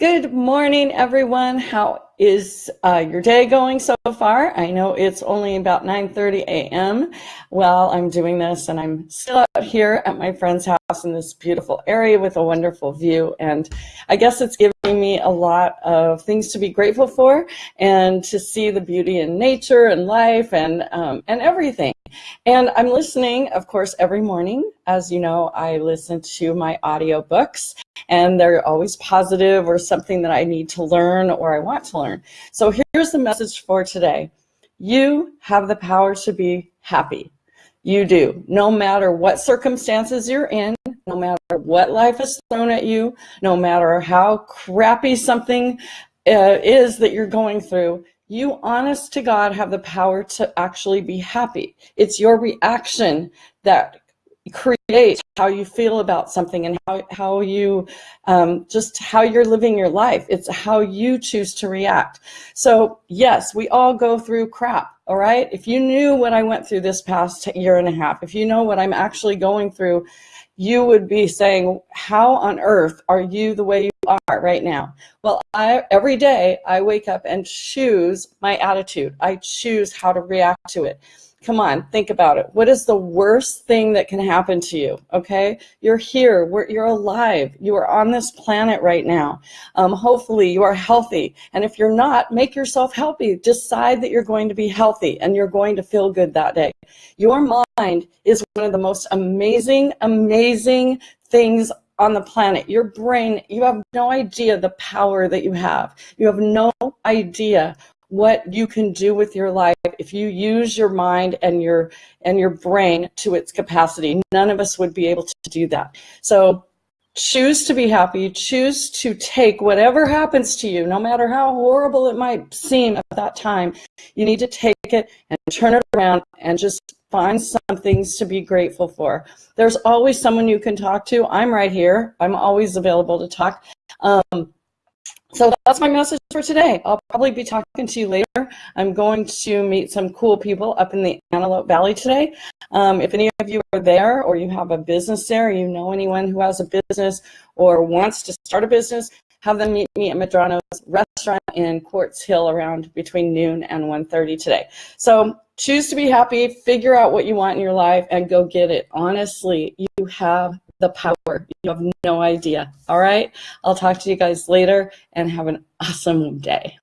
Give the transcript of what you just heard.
Good morning, everyone. How is uh, your day going so far? I know it's only about 9.30 a.m. while I'm doing this, and I'm still out here at my friend's house in this beautiful area with a wonderful view. And I guess it's giving me a lot of things to be grateful for and to see the beauty in nature and life and, um, and everything. And I'm listening, of course, every morning. As you know, I listen to my audiobooks and they're always positive or something that I need to learn or I want to learn. So here's the message for today. You have the power to be happy. You do. No matter what circumstances you're in, no matter what life has thrown at you, no matter how crappy something uh, is that you're going through, you honest to God have the power to actually be happy. It's your reaction that create how you feel about something and how, how you um, just how you're living your life. It's how you choose to react. So yes we all go through crap all right if you knew what i went through this past year and a half if you know what i'm actually going through you would be saying how on earth are you the way you are right now well i every day i wake up and choose my attitude i choose how to react to it Come on, think about it. What is the worst thing that can happen to you? Okay, you're here. We're, you're alive. You are on this planet right now. Um, hopefully, you are healthy. And if you're not, make yourself healthy. Decide that you're going to be healthy and you're going to feel good that day. Your mind is one of the most amazing, amazing things on the planet. Your brain, you have no idea the power that you have. You have no idea what you can do with your life if you use your mind and your and your brain to its capacity. None of us would be able to do that. So choose to be happy, choose to take whatever happens to you, no matter how horrible it might seem at that time, you need to take it and turn it around and just find some things to be grateful for. There's always someone you can talk to. I'm right here. I'm always available to talk. Um, so that's my message for today. I'll probably be talking to you later. I'm going to meet some cool people up in the Antelope Valley today. Um, if any of you are there or you have a business there, you know anyone who has a business or wants to start a business, have them meet me at Medrano's restaurant in Quartz Hill around between noon and 1.30 today. So choose to be happy, figure out what you want in your life, and go get it. Honestly, you have the power. You have no idea. All right. I'll talk to you guys later and have an awesome day.